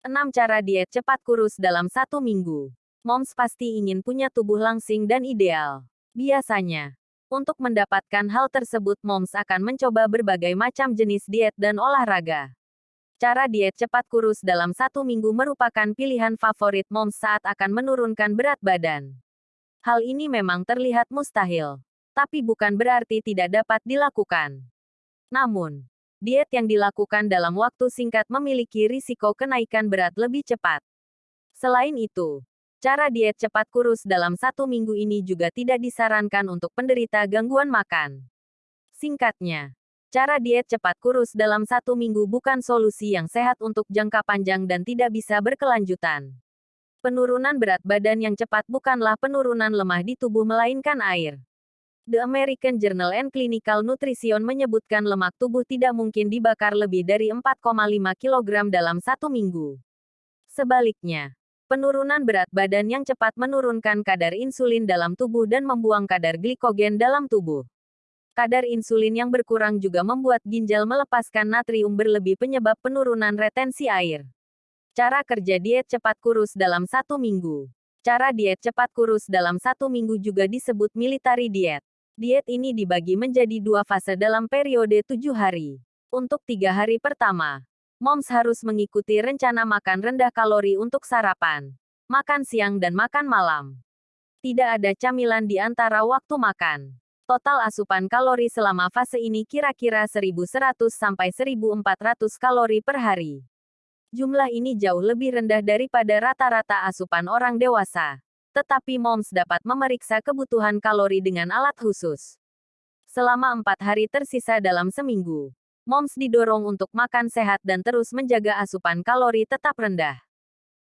6 cara diet cepat kurus dalam satu minggu. Moms pasti ingin punya tubuh langsing dan ideal. Biasanya, untuk mendapatkan hal tersebut moms akan mencoba berbagai macam jenis diet dan olahraga. Cara diet cepat kurus dalam satu minggu merupakan pilihan favorit moms saat akan menurunkan berat badan. Hal ini memang terlihat mustahil, tapi bukan berarti tidak dapat dilakukan. Namun, diet yang dilakukan dalam waktu singkat memiliki risiko kenaikan berat lebih cepat. Selain itu, cara diet cepat kurus dalam satu minggu ini juga tidak disarankan untuk penderita gangguan makan. Singkatnya, cara diet cepat kurus dalam satu minggu bukan solusi yang sehat untuk jangka panjang dan tidak bisa berkelanjutan. Penurunan berat badan yang cepat bukanlah penurunan lemah di tubuh melainkan air. The American Journal and Clinical Nutrition menyebutkan lemak tubuh tidak mungkin dibakar lebih dari 4,5 kg dalam satu minggu. Sebaliknya, penurunan berat badan yang cepat menurunkan kadar insulin dalam tubuh dan membuang kadar glikogen dalam tubuh. Kadar insulin yang berkurang juga membuat ginjal melepaskan natrium berlebih penyebab penurunan retensi air. Cara kerja diet cepat kurus dalam satu minggu. Cara diet cepat kurus dalam satu minggu juga disebut military diet. Diet ini dibagi menjadi dua fase dalam periode tujuh hari. Untuk tiga hari pertama, moms harus mengikuti rencana makan rendah kalori untuk sarapan, makan siang dan makan malam. Tidak ada camilan di antara waktu makan. Total asupan kalori selama fase ini kira-kira 1100 sampai 1400 kalori per hari. Jumlah ini jauh lebih rendah daripada rata-rata asupan orang dewasa tetapi moms dapat memeriksa kebutuhan kalori dengan alat khusus. Selama empat hari tersisa dalam seminggu, moms didorong untuk makan sehat dan terus menjaga asupan kalori tetap rendah.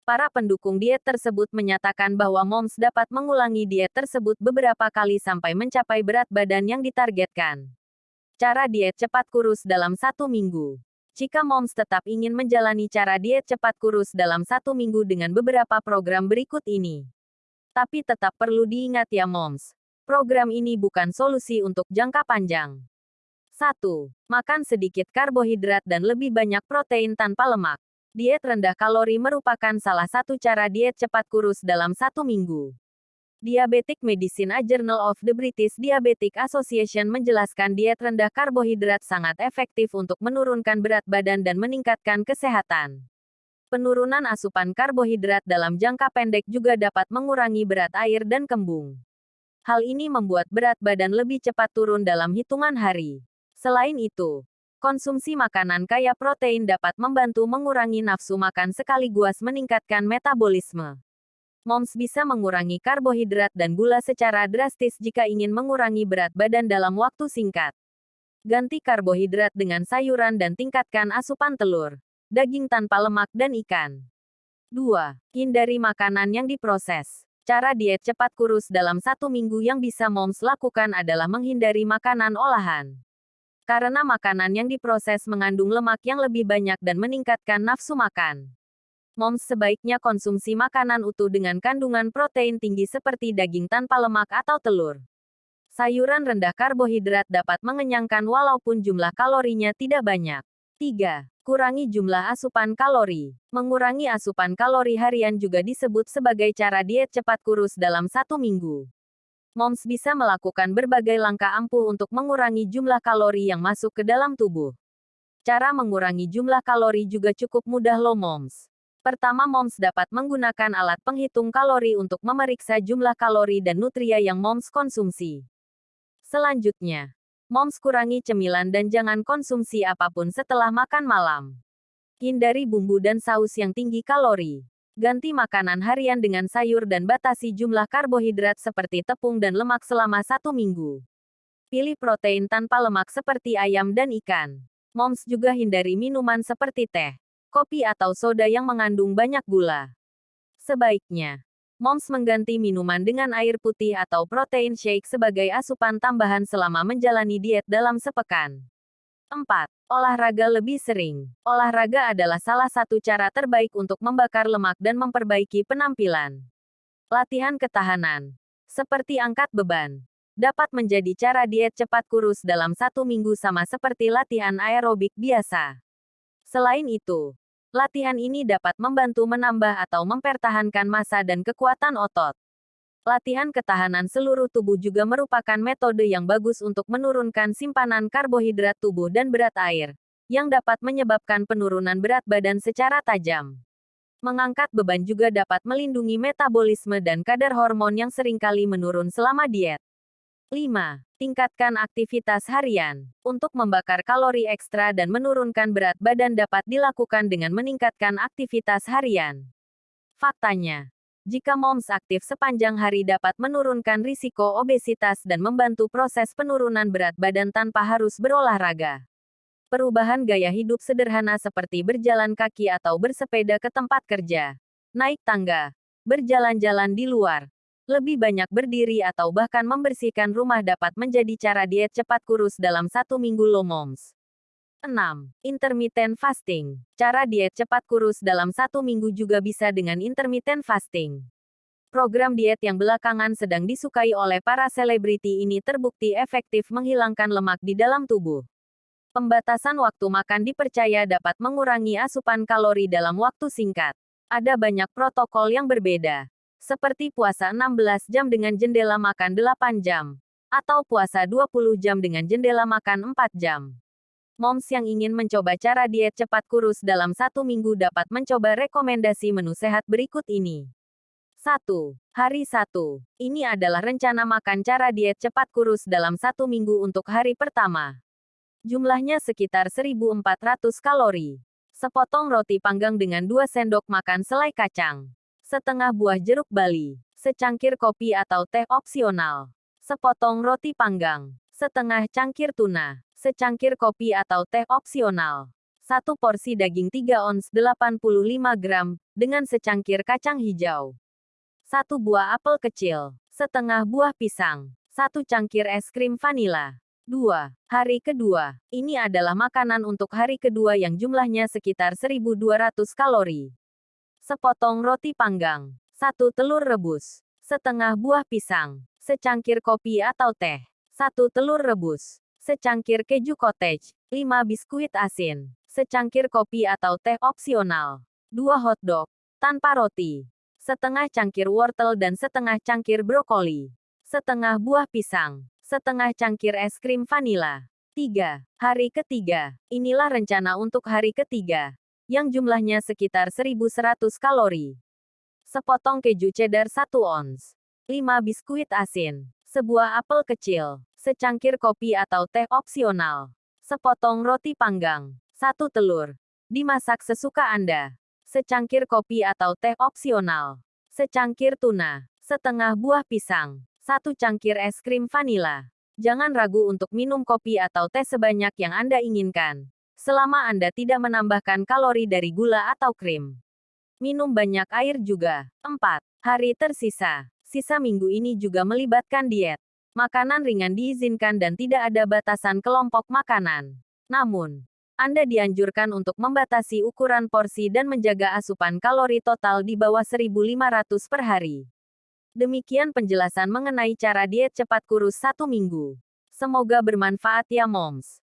Para pendukung diet tersebut menyatakan bahwa moms dapat mengulangi diet tersebut beberapa kali sampai mencapai berat badan yang ditargetkan. Cara diet cepat kurus dalam satu minggu. Jika moms tetap ingin menjalani cara diet cepat kurus dalam satu minggu dengan beberapa program berikut ini, tapi tetap perlu diingat ya moms. Program ini bukan solusi untuk jangka panjang. 1. Makan sedikit karbohidrat dan lebih banyak protein tanpa lemak. Diet rendah kalori merupakan salah satu cara diet cepat kurus dalam satu minggu. Diabetic Medicine A Journal of the British Diabetic Association menjelaskan diet rendah karbohidrat sangat efektif untuk menurunkan berat badan dan meningkatkan kesehatan. Penurunan asupan karbohidrat dalam jangka pendek juga dapat mengurangi berat air dan kembung. Hal ini membuat berat badan lebih cepat turun dalam hitungan hari. Selain itu, konsumsi makanan kaya protein dapat membantu mengurangi nafsu makan sekaligus meningkatkan metabolisme. Moms bisa mengurangi karbohidrat dan gula secara drastis jika ingin mengurangi berat badan dalam waktu singkat. Ganti karbohidrat dengan sayuran dan tingkatkan asupan telur daging tanpa lemak dan ikan. 2. Hindari makanan yang diproses. Cara diet cepat kurus dalam satu minggu yang bisa moms lakukan adalah menghindari makanan olahan. Karena makanan yang diproses mengandung lemak yang lebih banyak dan meningkatkan nafsu makan. Moms sebaiknya konsumsi makanan utuh dengan kandungan protein tinggi seperti daging tanpa lemak atau telur. Sayuran rendah karbohidrat dapat mengenyangkan walaupun jumlah kalorinya tidak banyak. 3. Kurangi jumlah asupan kalori. Mengurangi asupan kalori harian juga disebut sebagai cara diet cepat kurus dalam satu minggu. Moms bisa melakukan berbagai langkah ampuh untuk mengurangi jumlah kalori yang masuk ke dalam tubuh. Cara mengurangi jumlah kalori juga cukup mudah loh moms. Pertama moms dapat menggunakan alat penghitung kalori untuk memeriksa jumlah kalori dan nutria yang moms konsumsi. Selanjutnya, Moms kurangi cemilan dan jangan konsumsi apa pun setelah makan malam. Hindari bumbu dan saus yang tinggi kalori. Ganti makanan harian dengan sayur dan batasi jumlah karbohidrat seperti tepung dan lemak selama satu minggu. Pilih protein tanpa lemak seperti ayam dan ikan. Moms juga hindari minuman seperti teh, kopi atau soda yang mengandung banyak gula. Sebaiknya, Moms mengganti minuman dengan air putih atau protein shake sebagai asupan tambahan selama menjalani diet dalam sepekan. 4. Olahraga lebih sering. Olahraga adalah salah satu cara terbaik untuk membakar lemak dan memperbaiki penampilan. Latihan ketahanan, seperti angkat beban, dapat menjadi cara diet cepat kurus dalam satu minggu sama seperti latihan aerobik biasa. Selain itu, Latihan ini dapat membantu menambah atau mempertahankan massa dan kekuatan otot. Latihan ketahanan seluruh tubuh juga merupakan metode yang bagus untuk menurunkan simpanan karbohidrat tubuh dan berat air, yang dapat menyebabkan penurunan berat badan secara tajam. Mengangkat beban juga dapat melindungi metabolisme dan kadar hormon yang sering kali menurun selama diet. 5. Tingkatkan aktivitas harian. Untuk membakar kalori ekstra dan menurunkan berat badan dapat dilakukan dengan meningkatkan aktivitas harian. Faktanya, jika moms aktif sepanjang hari dapat menurunkan risiko obesitas dan membantu proses penurunan berat badan tanpa harus berolahraga. Perubahan gaya hidup sederhana seperti berjalan kaki atau bersepeda ke tempat kerja, naik tangga, berjalan-jalan di luar, lebih banyak berdiri atau bahkan membersihkan rumah dapat menjadi cara diet cepat kurus dalam satu minggu lo moms. 6. Intermittent fasting. Cara diet cepat kurus dalam satu minggu juga bisa dengan intermittent fasting. Program diet yang belakangan sedang disukai oleh para selebriti ini terbukti efektif menghilangkan lemak di dalam tubuh. Pembatasan waktu makan dipercaya dapat mengurangi asupan kalori dalam waktu singkat. Ada banyak protokol yang berbeda, seperti puasa 16 jam dengan jendela makan 8 jam, atau puasa 20 jam dengan jendela makan 4 jam. Moms yang ingin mencoba cara diet cepat kurus dalam satu minggu dapat mencoba rekomendasi menu sehat berikut ini. 1. Hari 1. Ini adalah rencana makan cara diet cepat kurus dalam satu minggu untuk hari pertama. Jumlahnya sekitar 1400 kalori. Sepotong roti panggang dengan 2 sendok makan selai kacang. Setengah buah jeruk bali. Secangkir kopi atau teh opsional. Sepotong roti panggang. Setengah cangkir tuna secangkir kopi atau teh opsional. Satu porsi daging 3 ons 85 gram, dengan secangkir kacang hijau. Satu buah apel kecil, setengah buah pisang, satu cangkir es krim vanila. 2. Hari kedua. Ini adalah makanan untuk hari kedua yang jumlahnya sekitar 1200 kalori. Sepotong roti panggang, satu telur rebus, setengah buah pisang, secangkir kopi atau teh, satu telur rebus, secangkir keju cottage, 5 biskuit asin, secangkir kopi atau teh opsional, 2 hotdog, tanpa roti, setengah cangkir wortel dan setengah cangkir brokoli, setengah buah pisang, setengah cangkir es krim vanila. 3. Hari ketiga. Inilah rencana untuk hari ketiga, yang jumlahnya sekitar 1100 kalori. Sepotong keju cheddar 1 ons, 5 biskuit asin, sebuah apel kecil, secangkir kopi atau teh opsional, sepotong roti panggang, satu telur, dimasak sesuka Anda, secangkir kopi atau teh opsional, secangkir tuna, setengah buah pisang, satu cangkir es krim vanila. Jangan ragu untuk minum kopi atau teh sebanyak yang Anda inginkan, selama Anda tidak menambahkan kalori dari gula atau krim. Minum banyak air juga. 4. Hari tersisa. Sisa minggu ini juga melibatkan diet. Makanan ringan diizinkan dan tidak ada batasan kelompok makanan. Namun, Anda dianjurkan untuk membatasi ukuran porsi dan menjaga asupan kalori total di bawah 1500 per hari. Demikian penjelasan mengenai cara diet cepat kurus satu minggu. Semoga bermanfaat ya moms.